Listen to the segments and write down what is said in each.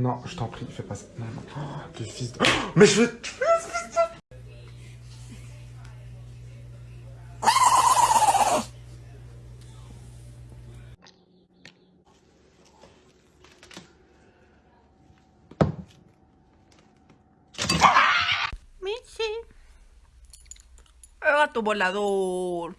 Non, je t'en prie, fais pas ça. Non, non. Oh, t'es fils de... Mais je te tuer, ce fils de... Michi. El gato volador.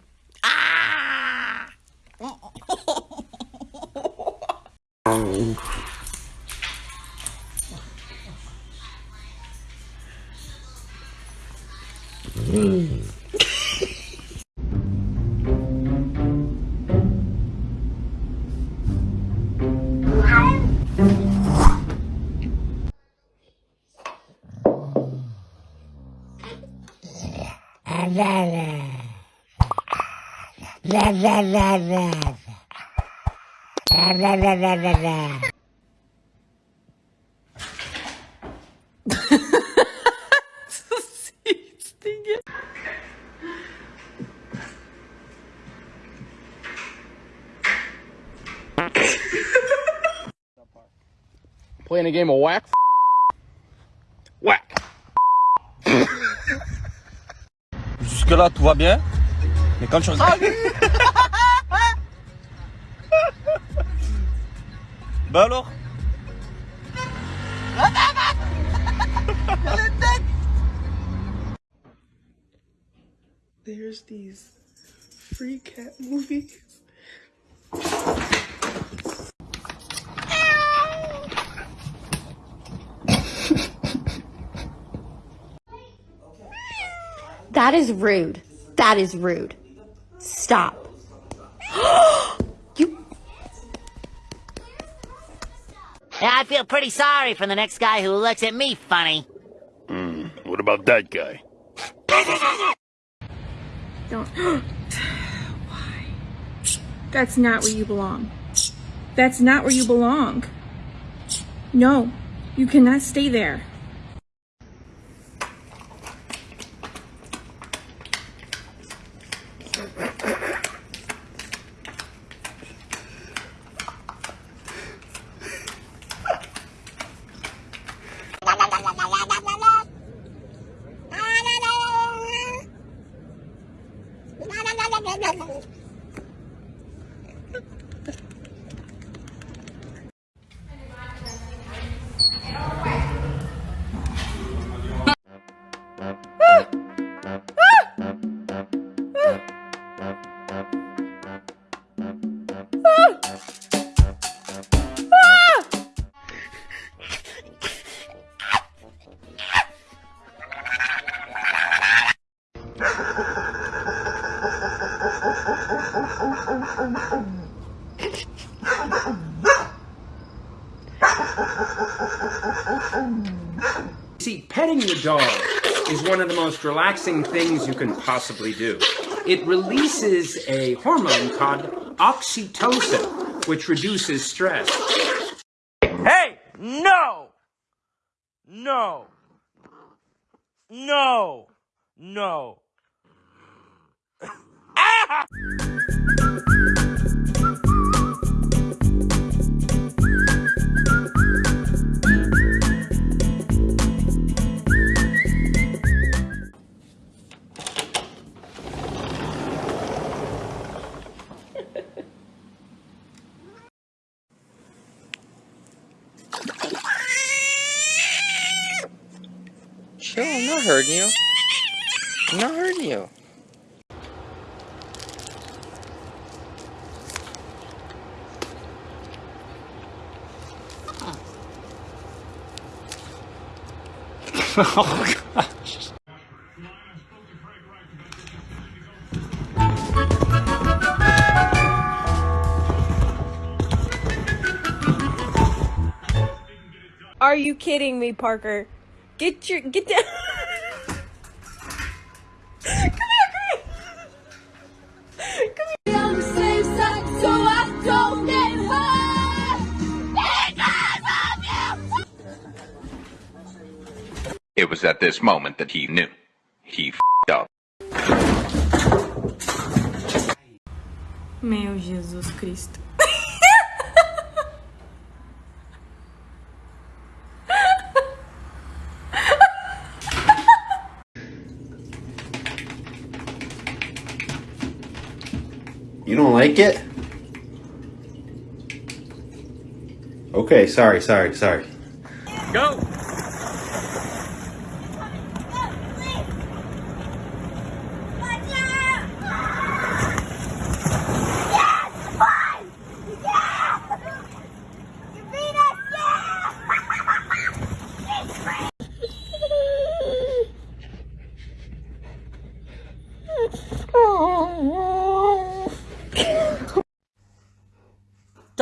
Så sykt stygge. Playing a game of. Whack. Jusque-là, tout va bien. Mais quand tu regardes. bah alors There's these free cat movies. That is rude. That is rude. Stop. you Yeah, I feel pretty sorry for the next guy who looks at me funny. Hmm, what about that guy? Don't. Why? That's not where you belong. That's not where you belong. No, you cannot stay there. See, petting your dog is one of the most relaxing things you can possibly do. It releases a hormone called oxytocin, which reduces stress. Hey! No! No! No! No! ah! Hurting you. I'm not hurting you. oh gosh. Are you kidding me, Parker? Get your get down. It was at this moment that he knew. He up. Meu Jesus Cristo. You don't like it? Okay, sorry, sorry, sorry. Go!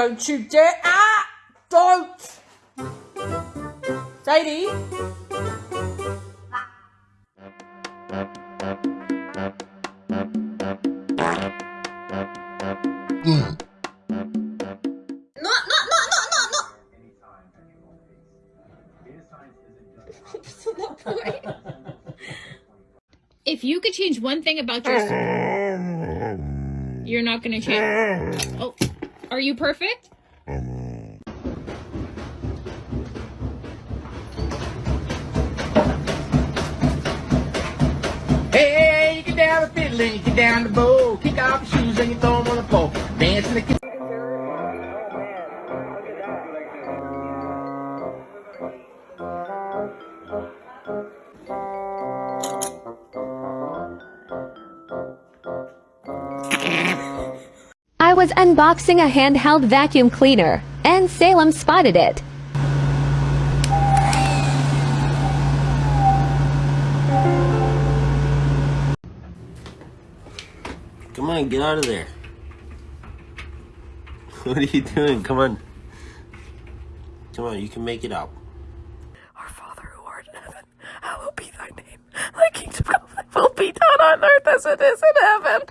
Don't you dare! Ah! Don't! Sadie? If you could change one thing about yourself, you're not gonna change. Oh, are you perfect? Hey, you get down the fiddle and you get down the bow. Kick off your shoes and you throw them on the floor. Was unboxing a handheld vacuum cleaner, and Salem spotted it. Come on, get out of there. What are you doing? Come on. Come on, you can make it out. Our Father who art in heaven, hallowed be thy name. Thy kingdom come, thy will be done on earth as it is in heaven.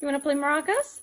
You wanna play maracas?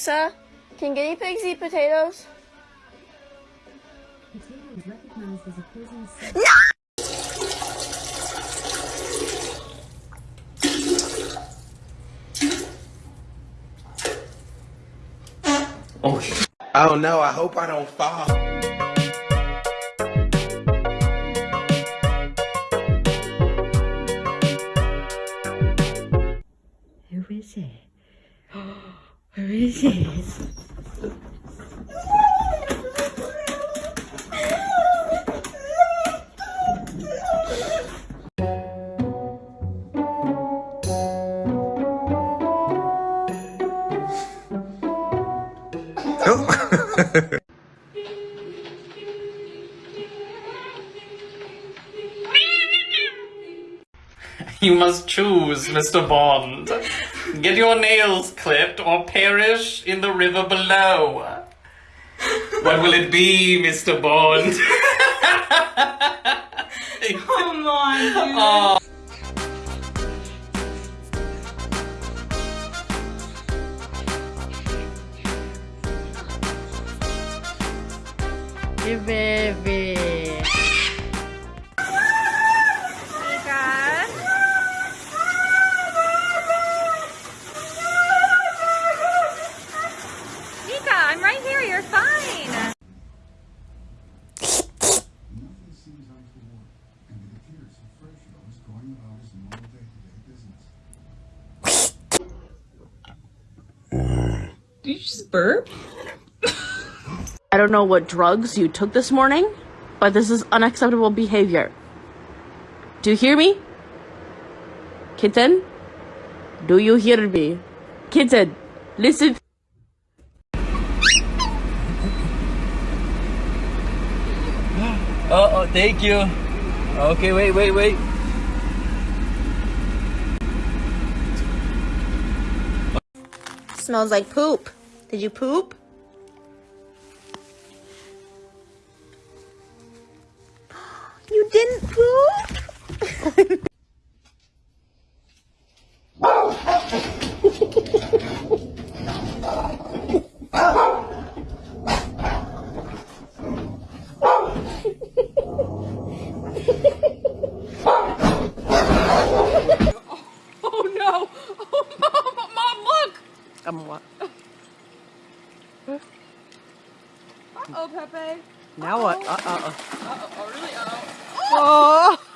Alexa, can guinea pigs eat potatoes? No. Oh no, I hope I don't fall. Who is it? Who is it? Must choose, Mr. Bond. Get your nails clipped or perish in the river below. What will it be, Mr. Bond? Come on, dude. Oh. Hey, baby. Don't know what drugs you took this morning, but this is unacceptable behavior. Do you hear me? Kitten? Do you hear me? Kitten, listen. Oh, oh, thank you. Okay, wait, wait, wait. Smells like poop. Did you poop? You didn't poop? Oh no! Oh, mom, mom, look! Um, what? Oh, Pepe. Now what? Uh, uh, uh. Oh, really? Oh!